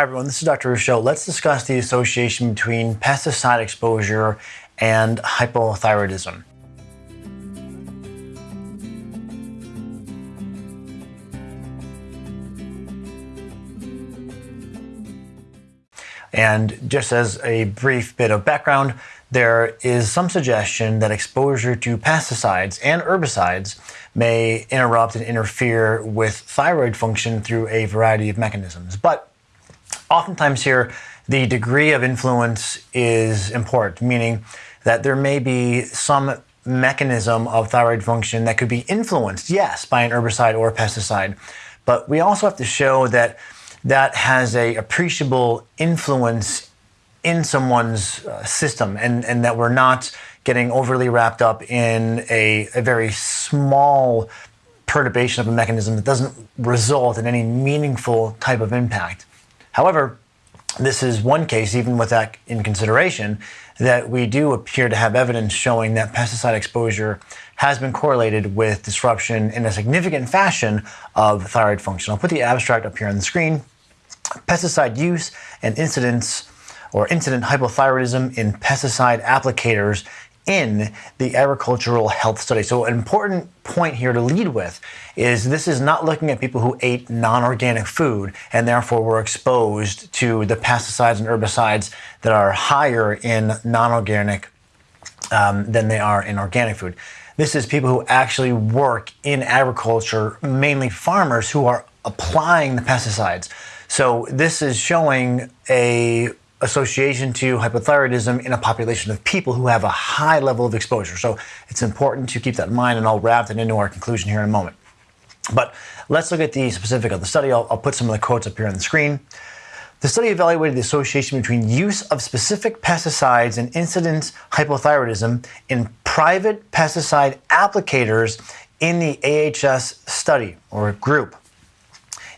Hi everyone, this is Dr. Ruscio. Let's discuss the association between pesticide exposure and hypothyroidism. And just as a brief bit of background, there is some suggestion that exposure to pesticides and herbicides may interrupt and interfere with thyroid function through a variety of mechanisms. But Oftentimes here, the degree of influence is important, meaning that there may be some mechanism of thyroid function that could be influenced, yes, by an herbicide or pesticide. But we also have to show that that has a appreciable influence in someone's uh, system and, and that we're not getting overly wrapped up in a, a very small perturbation of a mechanism that doesn't result in any meaningful type of impact. However, this is one case, even with that in consideration, that we do appear to have evidence showing that pesticide exposure has been correlated with disruption in a significant fashion of thyroid function. I'll put the abstract up here on the screen. Pesticide use and incidence or incident hypothyroidism in pesticide applicators in the agricultural health study. So an important point here to lead with is this is not looking at people who ate non-organic food and therefore were exposed to the pesticides and herbicides that are higher in non-organic um, than they are in organic food. This is people who actually work in agriculture, mainly farmers who are applying the pesticides. So this is showing a association to hypothyroidism in a population of people who have a high level of exposure. So it's important to keep that in mind, and I'll wrap that into our conclusion here in a moment. But let's look at the specific of the study. I'll, I'll put some of the quotes up here on the screen. The study evaluated the association between use of specific pesticides and incidence hypothyroidism in private pesticide applicators in the AHS study or group.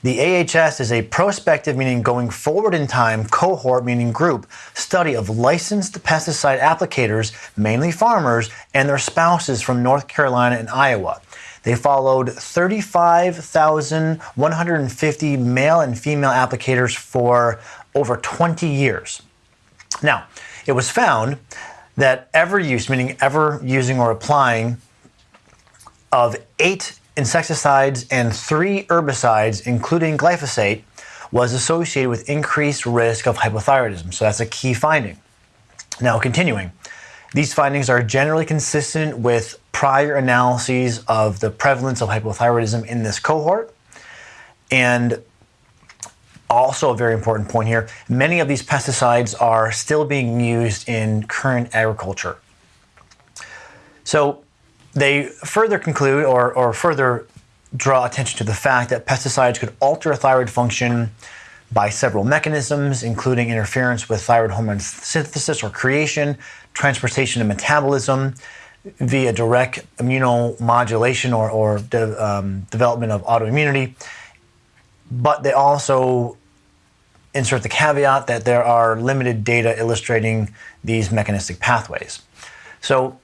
The AHS is a prospective, meaning going forward in time, cohort, meaning group, study of licensed pesticide applicators, mainly farmers, and their spouses from North Carolina and Iowa. They followed 35,150 male and female applicators for over 20 years. Now, it was found that ever use, meaning ever using or applying, of eight insecticides and three herbicides, including glyphosate, was associated with increased risk of hypothyroidism. So that's a key finding. Now, continuing, these findings are generally consistent with prior analyses of the prevalence of hypothyroidism in this cohort. And also, a very important point here many of these pesticides are still being used in current agriculture. So, they further conclude or, or further draw attention to the fact that pesticides could alter thyroid function by several mechanisms, including interference with thyroid hormone synthesis or creation, transportation and metabolism, via direct immunomodulation or, or de, um, development of autoimmunity. But they also insert the caveat that there are limited data illustrating these mechanistic pathways. So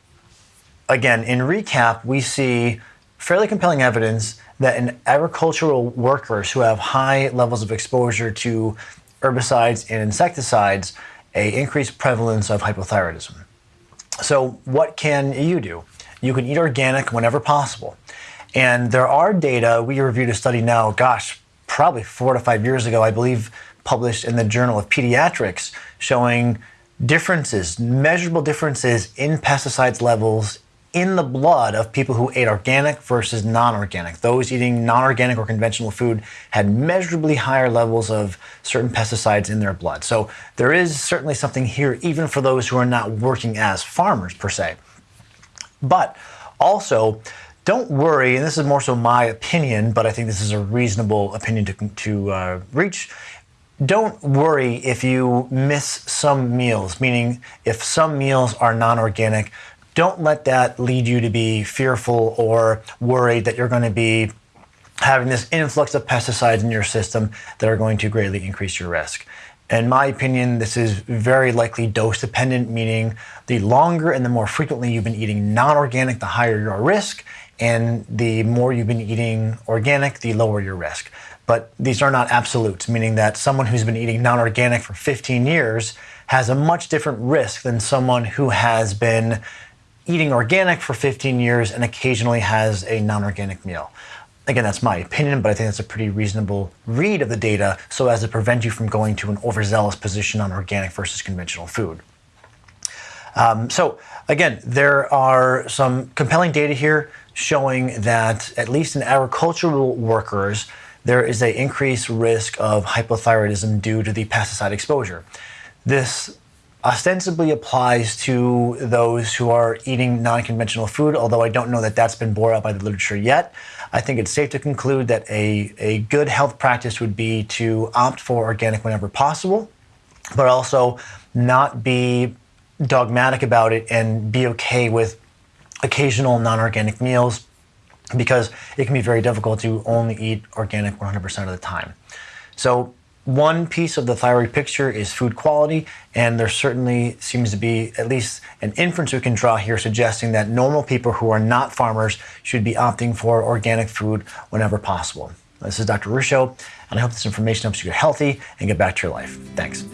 again, in recap, we see fairly compelling evidence that in agricultural workers who have high levels of exposure to herbicides and insecticides, a increased prevalence of hypothyroidism. So what can you do? You can eat organic whenever possible. And there are data, we reviewed a study now, gosh, probably four to five years ago, I believe, published in the Journal of Pediatrics, showing differences, measurable differences in pesticides levels in the blood of people who ate organic versus non-organic. Those eating non-organic or conventional food had measurably higher levels of certain pesticides in their blood. So there is certainly something here even for those who are not working as farmers per se. But also, don't worry, and this is more so my opinion, but I think this is a reasonable opinion to, to uh, reach. Don't worry if you miss some meals, meaning if some meals are non organic, don't let that lead you to be fearful or worried that you're going to be having this influx of pesticides in your system that are going to greatly increase your risk. In my opinion, this is very likely dose dependent, meaning the longer and the more frequently you've been eating non organic, the higher your risk, and the more you've been eating organic, the lower your risk. but these are not absolutes, meaning that someone who's been eating non organic for 15 years has a much different risk than someone who has been eating organic for 15 years and occasionally has a non organic meal. Again, that's my opinion, but I think that's a pretty reasonable read of the data so as to prevent you from going to an overzealous position on organic versus conventional food. Um, so, again, there are some compelling data here showing that, at least in agricultural workers, there is an increased risk of hypothyroidism due to the pesticide exposure. This ostensibly applies to those who are eating non conventional food, although I don't know that that's been bore out by the literature yet. I think it's safe to conclude that a, a good health practice would be to opt for organic whenever possible, but also not be dogmatic about it and be okay with occasional non organic meals because it can be very difficult to only eat organic 100% of the time. So, one piece of the thyroid picture is food quality, and there certainly seems to be at least an inference we can draw here suggesting that normal people who are not farmers should be opting for organic food whenever possible. This is Dr. Ruscio, and I hope this information helps you get healthy and get back to your life. Thanks.